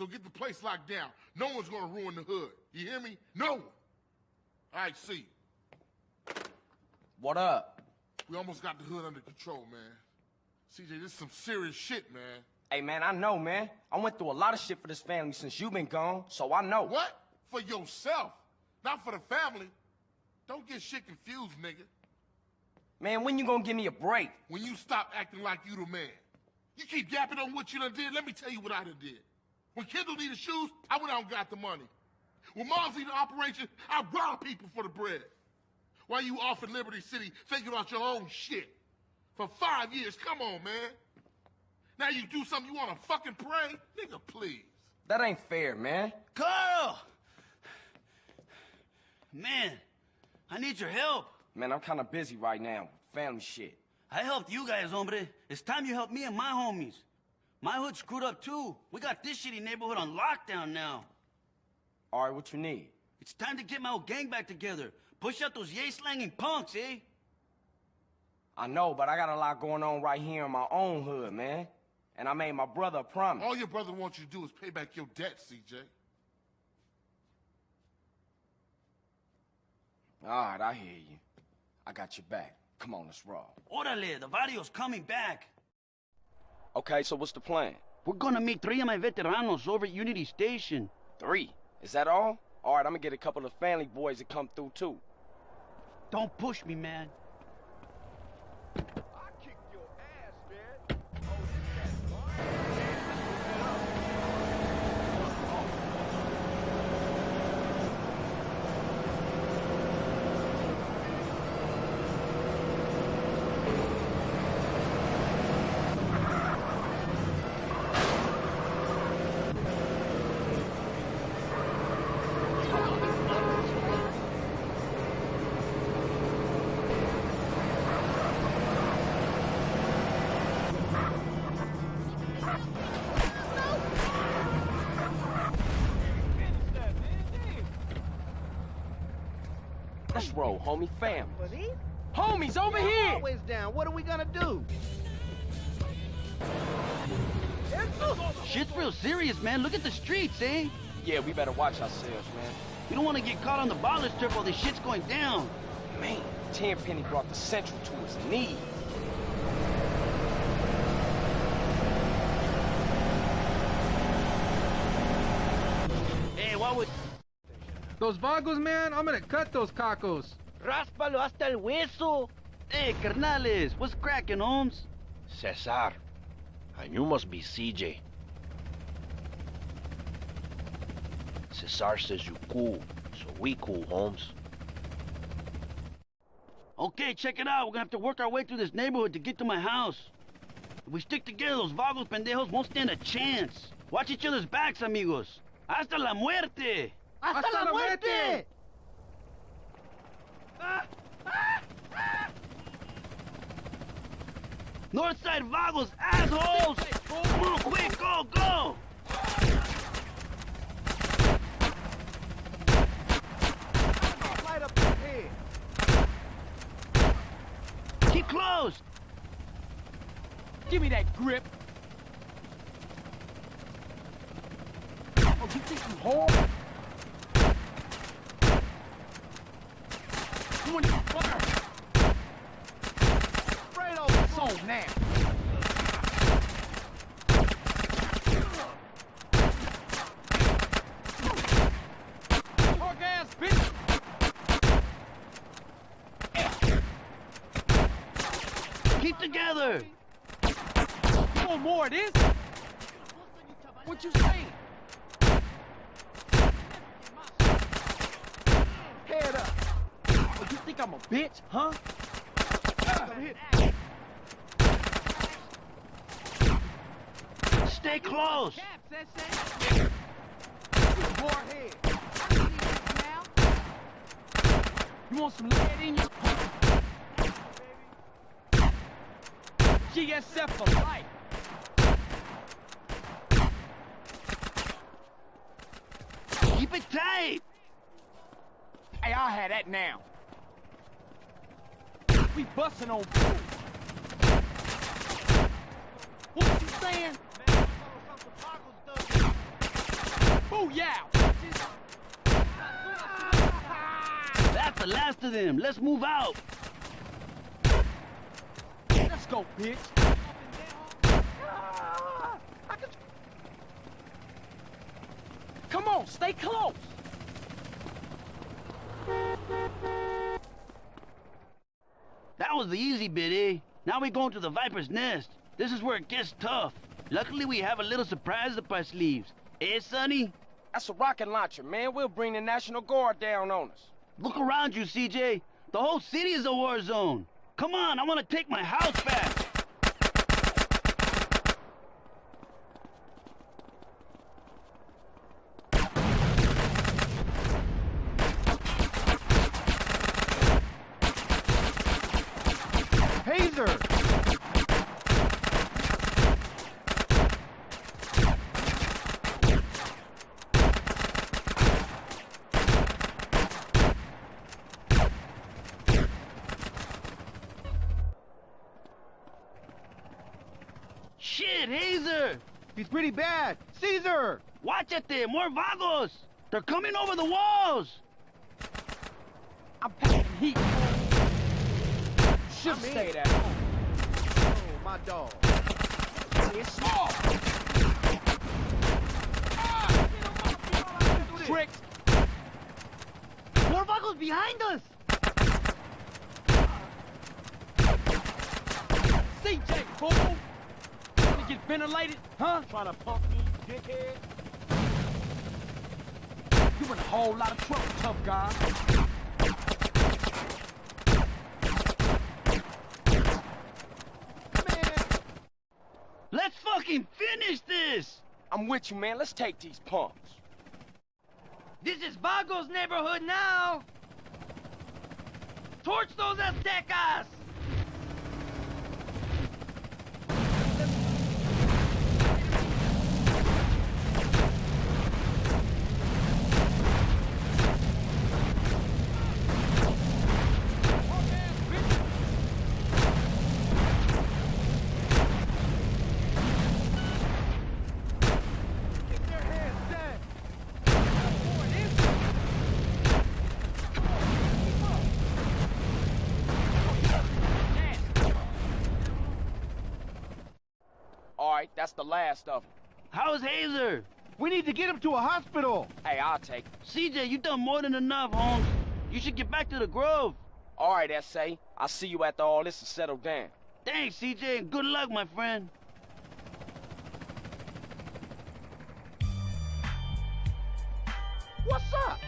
So get the place locked down. No one's gonna ruin the hood. You hear me? No one. All right, see. What up? We almost got the hood under control, man. CJ, this is some serious shit, man. Hey, man, I know, man. I went through a lot of shit for this family since you been gone, so I know. What? For yourself, not for the family. Don't get shit confused, nigga. Man, when you gonna give me a break? When you stop acting like you the man. You keep yapping on what you done did, let me tell you what I done did. When Kendl needed shoes, I went out and got the money. When Mom's needed operation, I robbed people for the bread. While you off in Liberty City thinking about your own shit. For five years, come on, man. Now you do something you wanna fucking pray? Nigga, please. That ain't fair, man. Carl! Man, I need your help. Man, I'm kinda busy right now. Family shit. I helped you guys, hombre. It's time you help me and my homies. My hood screwed up too. We got this shitty neighborhood on lockdown now. All right, what you need? It's time to get my old gang back together. Push out those yay-slanging punks, eh? I know, but I got a lot going on right here in my own hood, man. And I made my brother a promise. All your brother wants you to do is pay back your debt, CJ. All right, I hear you. I got your back. Come on, let's roll. Orale, the video's coming back. Okay, so what's the plan? We're gonna meet three of my veteranos over at Unity Station. Three. Is that all? All right, I'm gonna get a couple of family boys to come through, too. Don't push me, man. Let's roll, homie. Family. For these? Homies, over Y'all here! Always down. What are we gonna do? Shit's real serious, man. Look at the streets, eh? Yeah, we better watch ourselves, man. You don't want to get caught on the ballers trip while this shit's going down. Man, Tenpenny brought the Central to his knees. Hey, what would... Those vagos, man, I'm gonna cut those cacos. Ráspalo hasta el hueso. Hey, carnales, what's cracking, homes? Cesar. And you must be CJ. Cesar says you cool, so we cool, homes. Okay, check it out. We're gonna have to work our way through this neighborhood to get to my house. If we stick together, those vagos pendejos won't stand a chance. Watch each other's backs, amigos. Hasta la muerte! ¡Hasta, ¡Hasta la, muerte! Northside vagos, assholes! Move quick, go, go! Keep close! Give me that grip! Oh, you think you hold? 20 fire. Right old soul now. Keep together. You more of? What you saying? Think I'm a bitch, huh? Stay close! You want some lead in you? GSF for life. Keep it tight! Hey, I'll have that now. We busting on food. What you saying? Booyah! That's the last of them. Let's move out. Let's go, bitch. Come on, stay close. That was the easy bit, eh? Now we're going to the Viper's Nest. This is where it gets tough. Luckily, we have a little surprise up our sleeves. Eh, Sonny? That's a rocket launcher, man. We'll bring the National Guard down on us. Look around you, CJ. The whole city is a war zone. Come on, I want to take my house back. Hazer! Shit, Hazer! He's pretty bad. Cesar! Watch it there, more vagos! They're coming over the walls! I'm packing heat. Should I'm in. stay at home. Oh, my dog. Oh. It's small. Tricks. More vagos behind us! CJ, fool! Wanna get ventilated? Huh? Trying to pump me, dickhead? You in a whole lot of trouble, tough guy. Man, Let's fucking finish this! I'm with you, man. Let's take these pumps. This is Vago's neighborhood now! Torch those Aztecas! Right, that's the last of them. How's Hazer? We need to get him to a hospital. Hey, I'll take it. CJ, you've done more than enough, homes. You should get back to the Grove. All right, S.A. I'll see you after all this is settled down. Thanks, CJ, and good luck, my friend. What's up?